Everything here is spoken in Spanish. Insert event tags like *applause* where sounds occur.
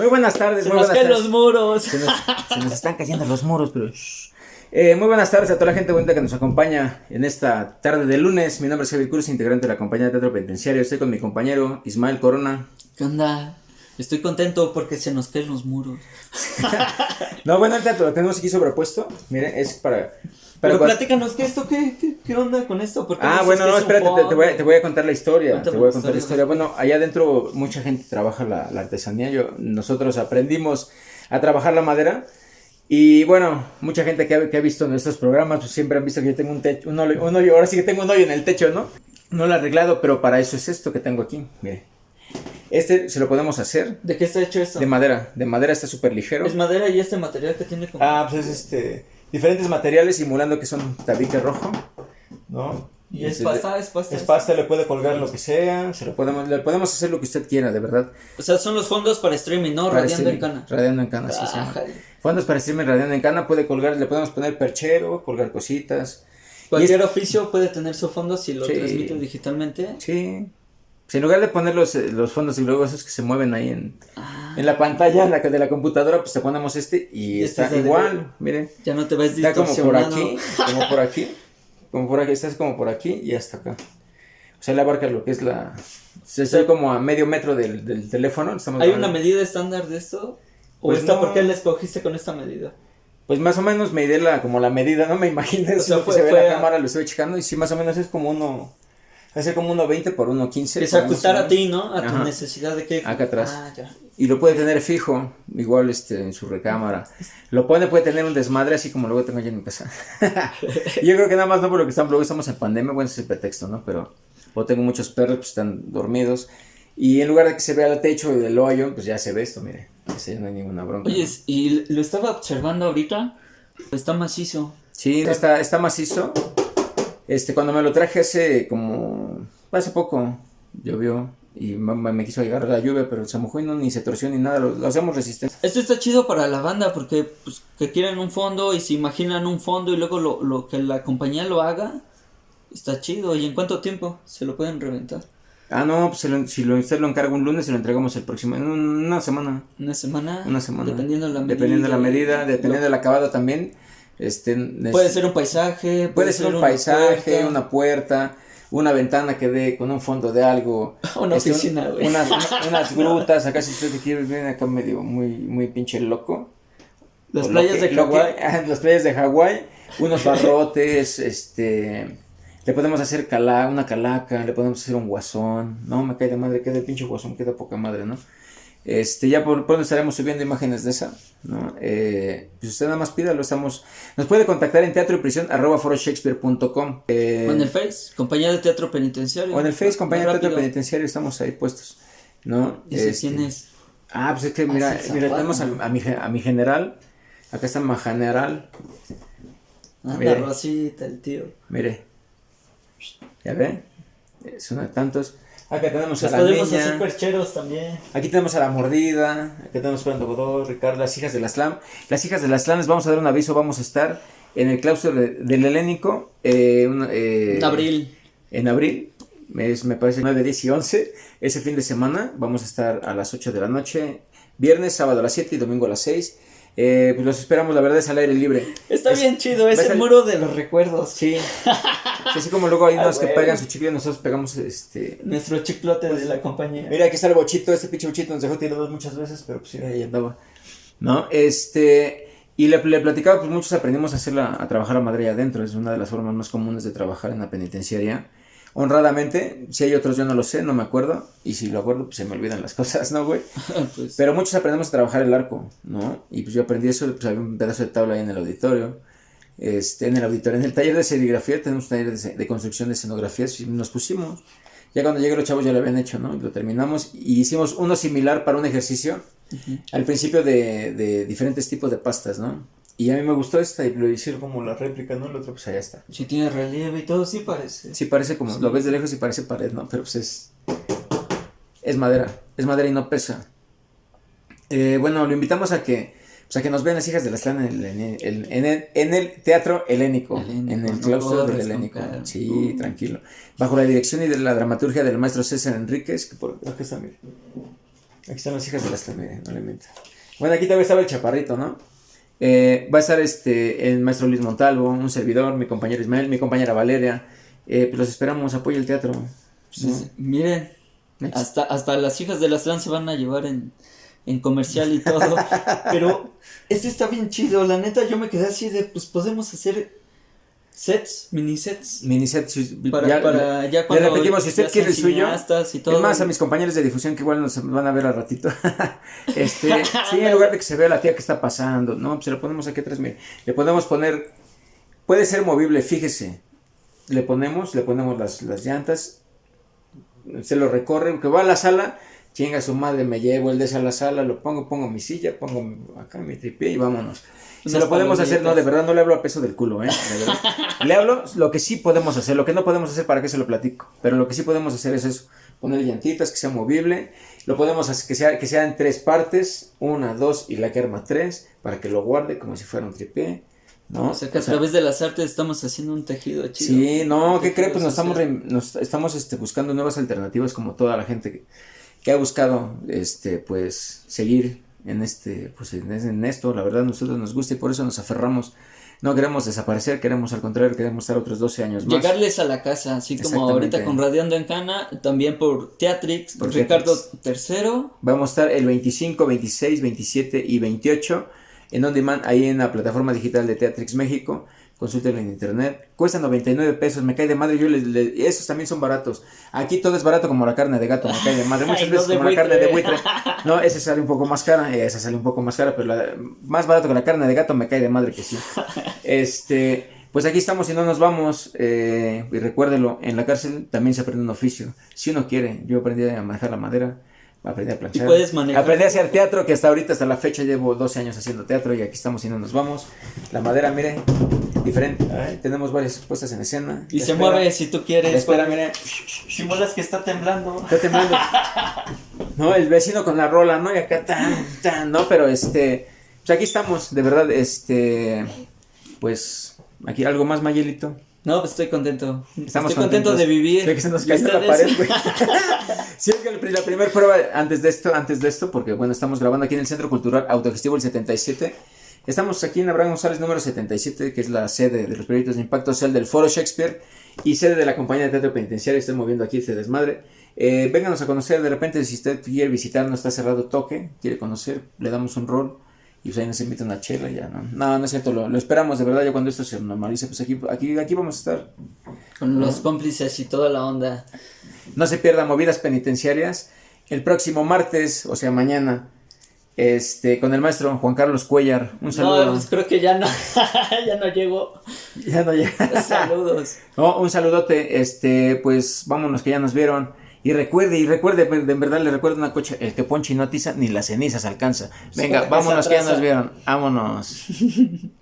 Muy buenas tardes, Se muy nos buenas caen tardes. los muros. Se nos, se nos están cayendo los muros, pero. Eh, muy buenas tardes a toda la gente bonita que nos acompaña en esta tarde de lunes. Mi nombre es Javier Cruz, integrante de la compañía de teatro penitenciario. Estoy con mi compañero Ismael Corona. ¿Qué onda? Estoy contento porque se nos caen los muros. *laughs* No, bueno, el teatro lo tenemos aquí sobrepuesto. Miren, es para. Pero cua- platícanos, ¿qué esto? ¿Qué, qué, qué onda con esto? ¿Por qué Ah, bueno, no, espérate, te, te voy, a- te voy a contar la historia. Cuéntame te voy a contar la historia. historia. Bueno, allá adentro mucha gente trabaja la, la artesanía. Yo, nosotros aprendimos a trabajar la madera. Y bueno, mucha gente que ha, que ha visto nuestros programas, pues siempre han visto que yo tengo un techo, un hoyo, un hoyo, ahora sí que tengo un hoyo en el techo, ¿no? No lo he arreglado, pero para eso es esto que tengo aquí, mire. Este se lo podemos hacer ¿De qué está hecho esto? de madera, de madera está súper ligero. Es madera y este material que tiene como... Ah, pues es este, diferentes materiales simulando que son tabique rojo, ¿no? y es Este, pasta, es pasta. Es pasta, le puede colgar lo que sea, se lo podemos, le podemos hacer lo que usted quiera, de verdad. O sea, son los fondos para streaming, ¿no? Para Radiando en cana. Radiando en cana, sí, sí. Fondos para streaming radiando en cana, puede colgar, le podemos poner perchero, colgar cositas. Cualquier oficio puede tener su fondo si lo Sí. transmite digitalmente. Sí. Pues en lugar de poner los, eh, los fondos y luego esos que se mueven ahí en, Ah, en la pantalla la, de la computadora, pues te ponemos este y Este está es el de- igual, miren. ya no te ves Está como por aquí, como por aquí, como por aquí, estás como por aquí y hasta acá. O sea, le abarca lo que es la... se Estoy como a medio metro del, del teléfono. estamos ¿Hay grabando. una medida estándar de esto? ¿O Pues esta no. por qué la escogiste con esta medida? Pues más o menos me di la, como la medida, no me imagino O sea, que fue- se ve fue la a- cámara, lo estoy checando y sí, más o menos es como uno, hace como uno 20 por uno 15. Que se ajustara a ti, ¿no? A tu Ajá. necesidad de que... Acá atrás. Ah, ya. Y lo puede tener fijo, igual este, en su recámara. Lo pone, puede tener un desmadre así como luego tengo yo en mi casa. *laughs* yo creo que nada más no por lo que estamos, luego estamos en pandemia, bueno, ese es el pretexto, ¿no? Pero o tengo muchos perros, pues están dormidos. Y en lugar de que se vea el techo del hoyo, pues ya se ve esto, mire. Ya no hay ninguna bronca. Oye, y lo estaba observando ahorita. Está macizo. Sí, está, está macizo. Este, cuando me lo traje hace como, hace poco, llovió y me, me quiso llegar la lluvia, pero se mojó y no, ni se torció ni nada, lo, lo hacemos resistente. Esto está chido para la banda porque pues, que quieren un fondo y se imaginan un fondo y luego lo, lo que la compañía lo haga. Está chido. ¿Y en cuánto tiempo se lo pueden reventar? Ah, no, pues se lo- si lo, usted lo encarga un lunes, se lo entregamos el próximo, en un- una semana. ¿Una semana? Una semana. Dependiendo de la medida. Dependiendo de la medida, dependiendo del acabado también. Este, Puede ser un paisaje. puede ser un paisaje, puerta. una puerta, una ventana que dé con un fondo de algo. *laughs* Una Este, oficina. Unas, *laughs* una- unas grutas, acá si usted quiere, viene acá medio muy, muy pinche loco. Las O playas lo que- de Hawái. *laughs* las playas de Hawái, unos barrotes, este, le podemos hacer cala, una calaca, le podemos hacer un guasón, no, me cae de madre, queda el pinche guasón, queda poca madre, ¿no? Este, ya por pronto estaremos subiendo imágenes de esa, ¿no? Eh, pues usted nada más pídalo, estamos, nos puede contactar en teatro y prisión arroba foroshakespeare.com eh, O en el Face, compañía de teatro penitenciario. o en el Face, compañía de teatro penitenciario, estamos ahí puestos, ¿no? ¿Y si Este, quién es? Ah, pues es que mira, Ah, mira, tenemos a, a mi, a mi general, acá está mi general, Anda, mire. Rosita, el tío. Mire. ¿Ya ve? Es uno de tantos. Acá tenemos Nos a la podemos hacer niña. percheros también. Aquí tenemos a la mordida. Aquí tenemos a Fernando Godó, Ricardo, las hijas de la slam. Las hijas de la slam, les vamos a dar un aviso. Vamos a estar en el claustro de- del Helénico. eh, un- eh, En abril. En abril. Es, me parece 9, 10 y 11. Ese fin de semana vamos a estar a las 8 de la noche. Viernes, sábado a las 7 y domingo a las 6. Eh, pues los esperamos, la verdad es al aire libre. Está Es- bien chido, es el muro de los recuerdos. Sí. *laughs* Sí, Así como luego hay Ah, unos que pegan su chicle, nosotros pegamos este. Nuestro chiclote de la compañía. Mira, aquí está el bochito, este pinche bochito nos dejó tirados muchas veces, pero pues sí, ahí andaba. ¿No? Este. Y le, le platicaba, pues muchos aprendimos a hacerla, a trabajar a madre adentro, es una de las formas más comunes de trabajar en la penitenciaria. Honradamente, si hay otros yo no lo sé, no me acuerdo, y si lo acuerdo, pues se me olvidan las *laughs* cosas, ¿no, güey? pues, Pero muchos aprendemos a trabajar el arco, ¿no? Y pues yo aprendí eso, pues había un pedazo de tabla ahí en el auditorio. Este, en el auditorio, en el taller de serigrafía, tenemos un taller de, de construcción de escenografías y nos pusimos. Ya cuando llegué los chavos ya lo habían hecho, ¿no? Lo terminamos y hicimos uno similar para un ejercicio. Al principio de, de diferentes tipos de pastas, ¿no? Y a mí me gustó esta y lo hicieron como la réplica, ¿no? El otro pues allá está. si tiene relieve y todo, sí parece. Sí parece como, lo ves de lejos y parece pared, ¿no? Pero pues es, es madera, es madera y no pesa. Eh, bueno, lo invitamos a que, pues a que nos vean las hijas de la Slan en el, en el, en el- en el teatro helénico, Helénico, en el no claustro del helénico. Sí, tranquilo. Bajo la dirección y de la dramaturgia del maestro César Enríquez, que por acá está, mire. Aquí están las hijas de las miren, no le miento. Bueno, aquí todavía estaba el chaparrito, ¿no? Eh, va a estar este, el maestro Luis Montalvo, un servidor, mi compañero Ismael, mi compañera Valeria. Eh, pues los esperamos, apoya el teatro. Pues, miren, hasta, hasta las hijas de trans se van a llevar en, en comercial y todo. *laughs* Pero este está bien chido, la neta yo me quedé así de, pues podemos hacer sets, mini sets. Mini sets. Para ya, para ya cuando le repetimos, si usted quiere el suyo. Y todo. Es más, a mis compañeros de difusión que igual nos van a ver al ratito. *laughs* este, *laughs* sí, en lugar de que se vea la tía que está pasando, no, pues se lo ponemos aquí atrás, mire. Le podemos poner, puede ser movible, fíjese. Le ponemos, le ponemos las, las llantas, se lo recorre, que va a la sala, chinga su madre, me llevo el de esa a la sala, lo pongo, pongo mi silla, pongo acá mi tripié y vámonos. Se lo podemos hacer, no, de verdad no le hablo a peso del culo, ¿eh? *laughs* le hablo lo que sí podemos hacer, lo que no podemos hacer, ¿para qué se lo platico? Pero lo que sí podemos hacer es eso, poner llantitas, que sea movible, lo podemos hacer que sea, que sea en tres partes, una, dos y la que arma tres, para que lo guarde como si fuera un tripié. ¿no? O sea que a través de las artes estamos haciendo un tejido chido. Sí, no, ¿qué cree? Pues nos estamos, nos estamos este, buscando nuevas alternativas como toda la gente que, que ha buscado este, pues, seguir en este, pues en, esto, la verdad a nosotros nos gusta y por eso nos aferramos. No queremos desaparecer, queremos al contrario, queremos estar otros 12 años más. Llegarles a la casa, así como ahorita con Radiando en Cana, también por Teatrix, por Ricardo III. Vamos a estar el 25, 26, 27 y 28 en On Demand, ahí en la plataforma digital de Teatrix México consúltenlo en internet. Cuesta 99 pesos, me cae de madre. Yo les, esos también son baratos. Aquí todo es barato como la carne de gato, me cae de madre. *laughs* Muchas veces como la carne de buitre. *laughs* No, ese sale un poco más cara, esa sale un poco más cara, pero la, más barato que la carne de gato me cae de madre que sí. *laughs* Este, pues aquí estamos y no nos vamos. Eh, y recuérdelo, en la cárcel también se aprende un oficio. Si uno quiere, yo aprendí a manejar la madera aprendí a planchar. Aprendí a hacer teatro, que hasta ahorita, hasta la fecha, llevo 12 años haciendo teatro y aquí estamos y no nos vamos. La madera, mire, diferente. tenemos varias puestas en escena. Y se mueve si tú quieres. Espera, mire. Simulas que está temblando. Está temblando. no, el vecino con la rola, ¿no? Y acá tan, tan, ¿no? Pero este, pues aquí estamos, de verdad, este, pues, aquí algo más, Mayelito. No, pues estoy contento. Estamos estoy contento de vivir. que se nos cayó la pared, güey. *laughs* sí, que la primera prueba antes de esto, antes de esto, porque bueno, estamos grabando aquí en el Centro Cultural Autogestivo el 77. Estamos aquí en Abraham González número 77, que es la sede de los proyectos de impacto social del Foro Shakespeare y sede de la compañía de teatro penitenciario. Estoy moviendo aquí este desmadre. Eh, vénganos a conocer, de repente, si usted quiere visitar, no está cerrado toque, quiere conocer, le damos un rol y pues ahí nos invita una chela ya, ¿no? No, no es cierto, lo, esperamos de verdad, ya cuando esto se normalice, pues aquí, aquí, aquí vamos a estar. Con los cómplices y toda la onda. No se pierdan movidas penitenciarias. El próximo martes, o sea, mañana, este, con el maestro Juan Carlos Cuellar. Un saludo. No, pues creo que ya no, *laughs* ya no llegó. Ya no llega. Saludos. *laughs* No, un saludote, este, pues vámonos que ya nos vieron. Y recuerde, y recuerde, en verdad le recuerdo una cocha, el que ponche y no ni las cenizas alcanza. Venga, vámonos que ya nos vieron. Vámonos. *laughs*